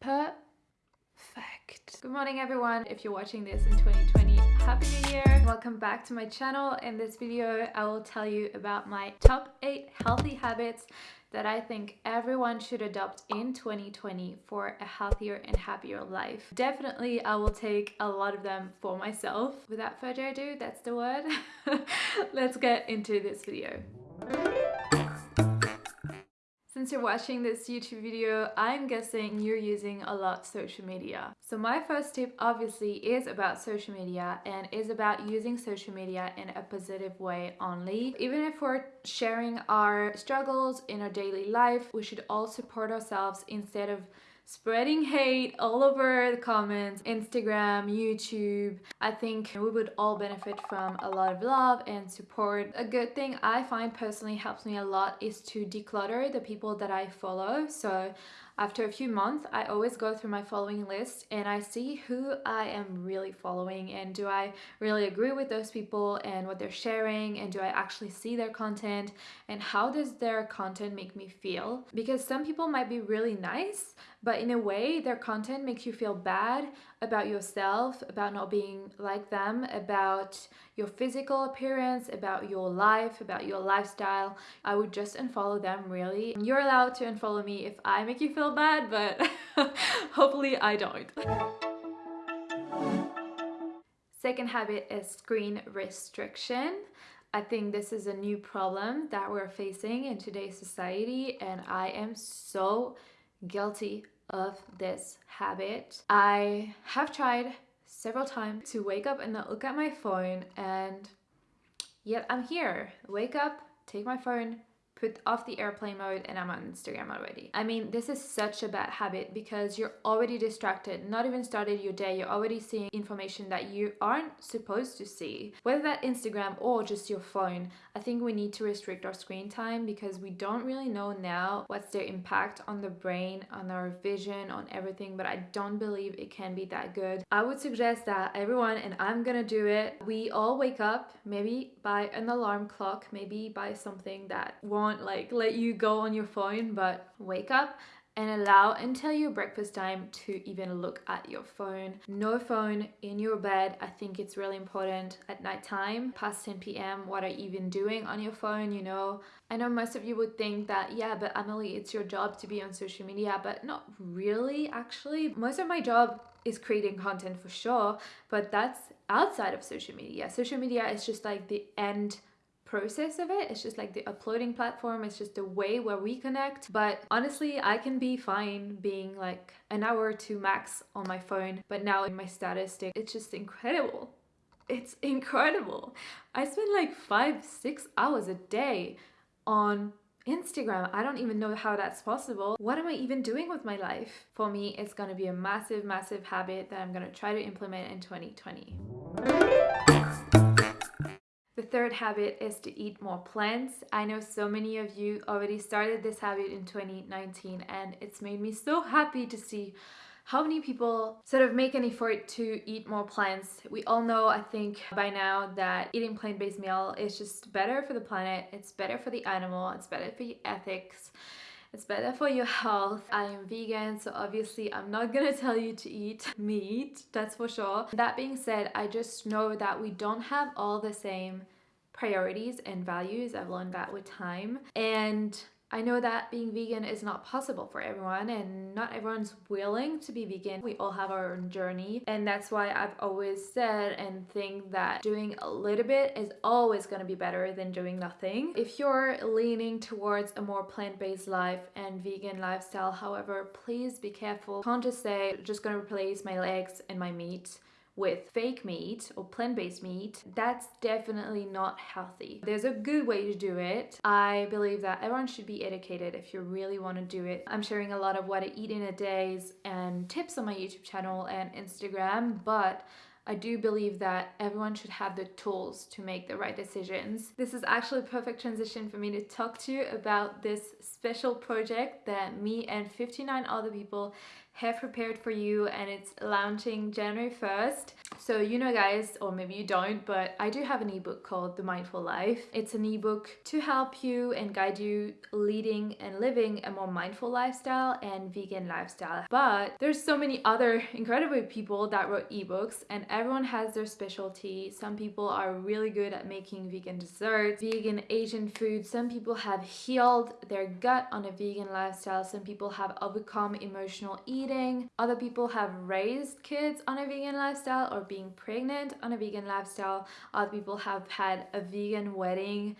Perfect. Good morning everyone. If you're watching this in 2020, Happy New Year. Welcome back to my channel. In this video, I will tell you about my top 8 healthy habits that I think everyone should adopt in 2020 for a healthier and happier life. Definitely, I will take a lot of them for myself. Without further ado, that's the word. Let's get into this video. Since you're watching this YouTube video, I'm guessing you're using a lot social media. So my first tip obviously is about social media and is about using social media in a positive way only. Even if we're sharing our struggles in our daily life, we should all support ourselves instead of spreading hate all over the comments, Instagram, YouTube. I think we would all benefit from a lot of love and support. A good thing I find personally helps me a lot is to declutter the people that I follow. So after a few months, I always go through my following list and I see who I am really following and do I really agree with those people and what they're sharing and do I actually see their content and how does their content make me feel? Because some people might be really nice, but in a way, their content makes you feel bad about yourself, about not being like them, about your physical appearance, about your life, about your lifestyle. I would just unfollow them really. You're allowed to unfollow me if I make you feel bad, but hopefully I don't. Second habit is screen restriction. I think this is a new problem that we're facing in today's society and I am so guilty of this habit. I have tried several times to wake up and not look at my phone and yet I'm here. Wake up, take my phone, put off the airplane mode and I'm on Instagram already. I mean, this is such a bad habit because you're already distracted, not even started your day, you're already seeing information that you aren't supposed to see. Whether that Instagram or just your phone, I think we need to restrict our screen time because we don't really know now what's their impact on the brain, on our vision, on everything, but I don't believe it can be that good. I would suggest that everyone, and I'm gonna do it, we all wake up maybe by an alarm clock, maybe by something that won't won't like let you go on your phone but wake up and allow until your breakfast time to even look at your phone. No phone in your bed. I think it's really important at night time, past 10 p.m. What are you even doing on your phone? You know, I know most of you would think that, yeah, but Emily, it's your job to be on social media, but not really actually. Most of my job is creating content for sure, but that's outside of social media. Social media is just like the end process of it. It's just like the uploading platform. It's just the way where we connect. But honestly, I can be fine being like an hour or two max on my phone. But now in my status stick, it's just incredible. It's incredible. I spend like five, six hours a day on Instagram. I don't even know how that's possible. What am I even doing with my life? For me, it's gonna be a massive, massive habit that I'm gonna try to implement in 2020. The third habit is to eat more plants. I know so many of you already started this habit in 2019 and it's made me so happy to see how many people sort of make an effort to eat more plants. We all know, I think, by now that eating plant-based meal is just better for the planet, it's better for the animal, it's better for your ethics, it's better for your health. I am vegan, so obviously I'm not gonna tell you to eat meat, that's for sure. That being said, I just know that we don't have all the same priorities and values. I've learned that with time. And I know that being vegan is not possible for everyone and not everyone's willing to be vegan. We all have our own journey and that's why I've always said and think that doing a little bit is always going to be better than doing nothing. If you're leaning towards a more plant-based life and vegan lifestyle, however, please be careful. Can't just say just going to replace my legs and my meat with fake meat or plant-based meat, that's definitely not healthy. There's a good way to do it. I believe that everyone should be educated if you really want to do it. I'm sharing a lot of what I eat in a days and tips on my YouTube channel and Instagram, but I do believe that everyone should have the tools to make the right decisions. This is actually a perfect transition for me to talk to you about this special project that me and 59 other people have prepared for you and it's launching January 1st. So you know guys, or maybe you don't, but I do have an ebook called The Mindful Life. It's an ebook to help you and guide you leading and living a more mindful lifestyle and vegan lifestyle. But there's so many other incredible people that wrote ebooks and everyone has their specialty. Some people are really good at making vegan desserts, vegan Asian food. Some people have healed their gut on a vegan lifestyle. Some people have overcome emotional eating. Other people have raised kids on a vegan lifestyle or being pregnant on a vegan lifestyle. Other people have had a vegan wedding.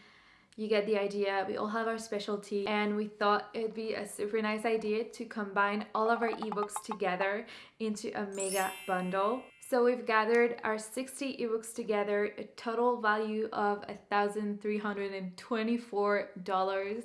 You get the idea. We all have our specialty and we thought it'd be a super nice idea to combine all of our ebooks together into a mega bundle. So we've gathered our 60 ebooks together, a total value of $1,324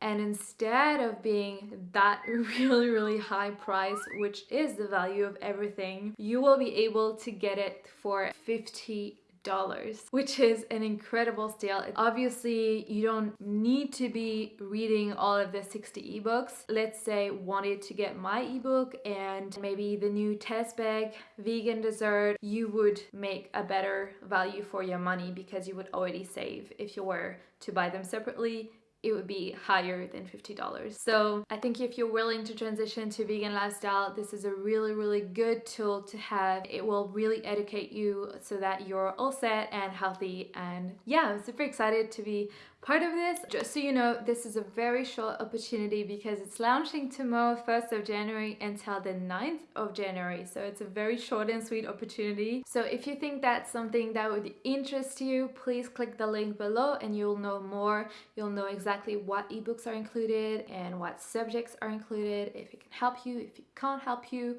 and instead of being that really, really high price, which is the value of everything, you will be able to get it for 50 dollars which is an incredible steal obviously you don't need to be reading all of the 60 ebooks. Let's say wanted to get my ebook and maybe the new test bag vegan dessert you would make a better value for your money because you would already save if you were to buy them separately it would be higher than $50. So I think if you're willing to transition to vegan lifestyle, this is a really, really good tool to have. It will really educate you so that you're all set and healthy. And yeah, I'm super excited to be part of this. Just so you know, this is a very short opportunity because it's launching tomorrow, 1st of January until the 9th of January. So it's a very short and sweet opportunity. So if you think that's something that would interest you, please click the link below and you'll know more. You'll know exactly what ebooks are included and what subjects are included, if it can help you, if it can't help you.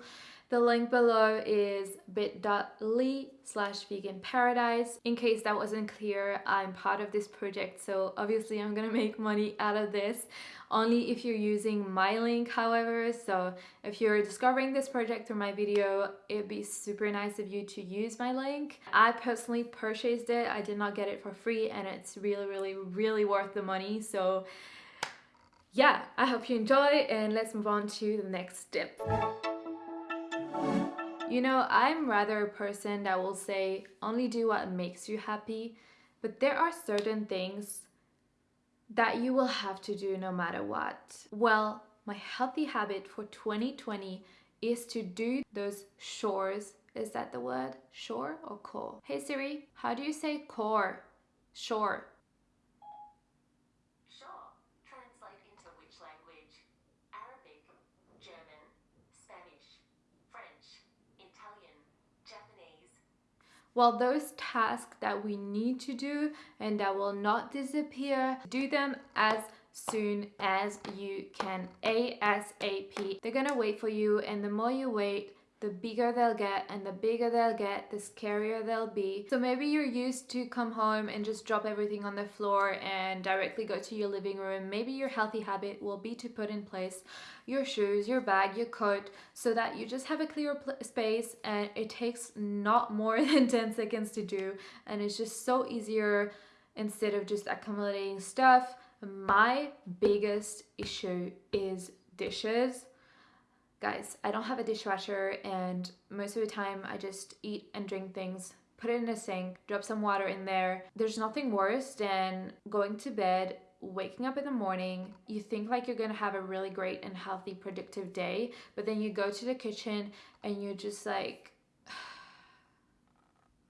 The link below is bit.ly slash vegan paradise. In case that wasn't clear, I'm part of this project, so obviously I'm gonna make money out of this. Only if you're using my link however. So if you're discovering this project through my video it'd be super nice of you to use my link. I personally purchased it. I did not get it for free and it's really really really worth the money. So yeah I hope you enjoy and let's move on to the next step you know, I'm rather a person that will say only do what makes you happy, but there are certain things that you will have to do no matter what. Well, my healthy habit for 2020 is to do those chores. Is that the word? Shore or core? Hey Siri, how do you say core? Shore. Well, those tasks that we need to do and that will not disappear, do them as soon as you can ASAP. They're gonna wait for you and the more you wait, the bigger they'll get and the bigger they'll get the scarier they'll be. So maybe you're used to come home and just drop everything on the floor and directly go to your living room. Maybe your healthy habit will be to put in place your shoes your bag your coat so that you just have a clear space and it takes not more than 10 seconds to do. And it's just so easier instead of just accumulating stuff. My biggest issue is dishes Guys, I don't have a dishwasher and most of the time I just eat and drink things, put it in a sink, drop some water in there. There's nothing worse than going to bed waking up in the morning, you think like you're gonna have a really great and healthy, productive day, but then you go to the kitchen and you're just like,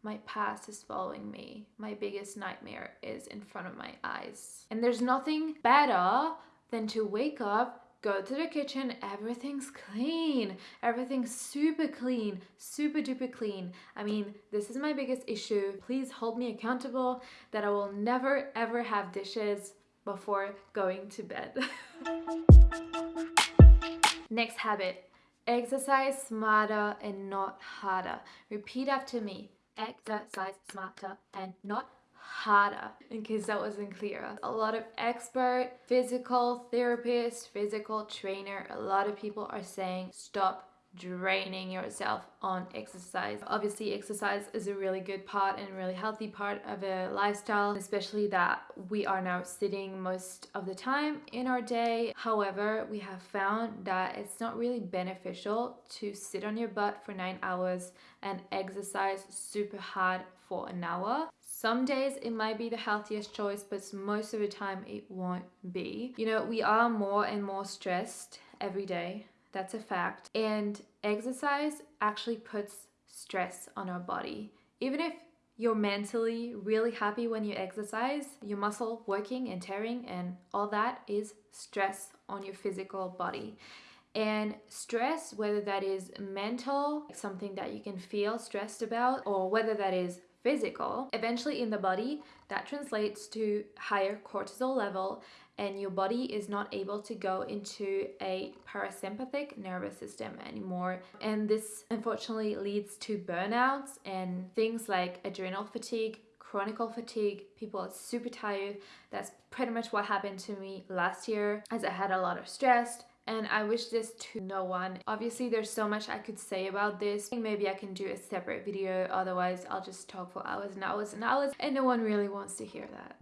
my past is following me. My biggest nightmare is in front of my eyes. And there's nothing better than to wake up go to the kitchen, everything's clean. Everything's super clean, super duper clean. I mean, this is my biggest issue. Please hold me accountable that I will never ever have dishes before going to bed. Next habit, exercise smarter and not harder. Repeat after me, exercise smarter and not harder in case that wasn't clear. A lot of expert physical therapists, physical trainer, a lot of people are saying stop draining yourself on exercise. Obviously, exercise is a really good part and really healthy part of a lifestyle, especially that we are now sitting most of the time in our day. However, we have found that it's not really beneficial to sit on your butt for nine hours and exercise super hard for an hour. Some days it might be the healthiest choice, but most of the time it won't be. You know, we are more and more stressed every day that's a fact. And exercise actually puts stress on our body. Even if you're mentally really happy when you exercise, your muscle working and tearing and all that is stress on your physical body. And stress, whether that is mental, something that you can feel stressed about, or whether that is physical, eventually in the body, that translates to higher cortisol level and your body is not able to go into a parasympathetic nervous system anymore. And this unfortunately leads to burnouts and things like adrenal fatigue, chronic fatigue, people are super tired. That's pretty much what happened to me last year as I had a lot of stress and I wish this to no one. Obviously there's so much I could say about this. Maybe I can do a separate video otherwise I'll just talk for hours and hours and hours and no one really wants to hear that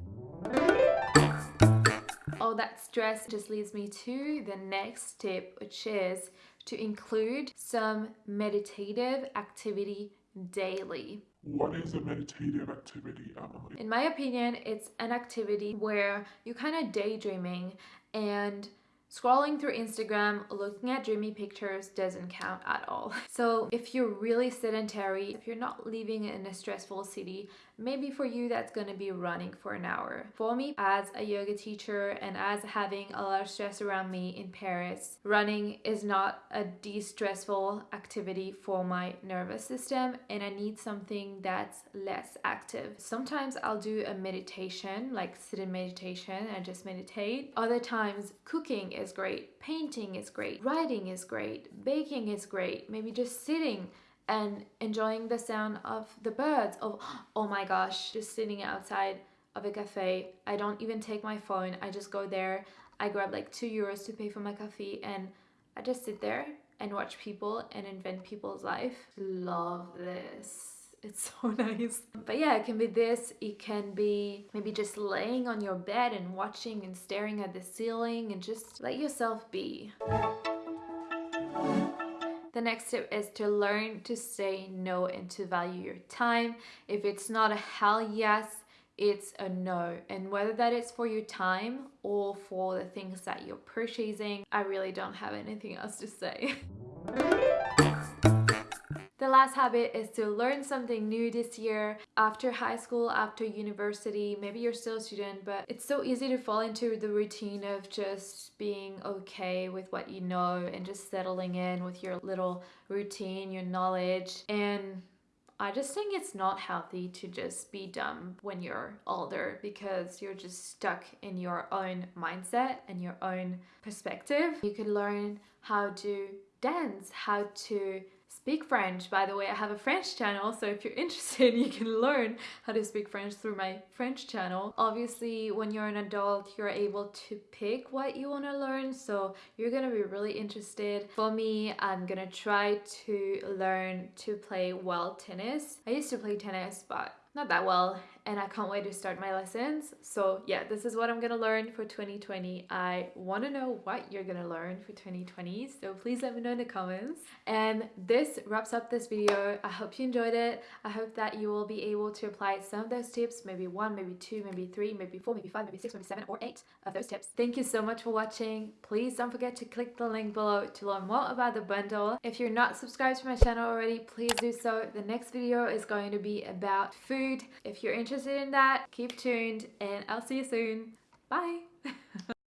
all that stress just leads me to the next tip, which is to include some meditative activity daily. What is a meditative activity, Emily? In my opinion, it's an activity where you're kind of daydreaming and Scrolling through Instagram, looking at dreamy pictures doesn't count at all. So if you're really sedentary, if you're not living in a stressful city, maybe for you that's going to be running for an hour. For me, as a yoga teacher and as having a lot of stress around me in Paris, running is not a de-stressful activity for my nervous system and I need something that's less active. Sometimes I'll do a meditation, like sit in meditation and just meditate. Other times cooking is great, painting is great, writing is great, baking is great, maybe just sitting and enjoying the sound of the birds. Of oh my gosh just sitting outside of a cafe. I don't even take my phone. I just go there. I grab like two euros to pay for my coffee and i just sit there and watch people and invent people's life. Love this. It's so nice. But yeah it can be this. It can be maybe just laying on your bed and watching and staring at the ceiling and just let yourself be the next tip is to learn to say no and to value your time. If it's not a hell yes, it's a no. And whether that is for your time or for the things that you're purchasing, I really don't have anything else to say. Last habit is to learn something new this year after high school, after university. Maybe you're still a student, but it's so easy to fall into the routine of just being okay with what you know and just settling in with your little routine, your knowledge. And I just think it's not healthy to just be dumb when you're older because you're just stuck in your own mindset and your own perspective. You can learn how to dance, how to speak French. By the way, I have a French channel, so if you're interested, you can learn how to speak French through my French channel. Obviously, when you're an adult, you're able to pick what you want to learn, so you're gonna be really interested. For me, I'm gonna try to learn to play well tennis. I used to play tennis, but not that well and I can't wait to start my lessons. So yeah, this is what I'm gonna learn for 2020. I wanna know what you're gonna learn for 2020, so please let me know in the comments. And this wraps up this video. I hope you enjoyed it. I hope that you will be able to apply some of those tips, maybe one, maybe two, maybe three, maybe four, maybe five, maybe six, maybe seven, or eight of those tips. Thank you so much for watching. Please don't forget to click the link below to learn more about the bundle. If you're not subscribed to my channel already, please do so. The next video is going to be about food. If you're interested interested in that, keep tuned and I'll see you soon. Bye!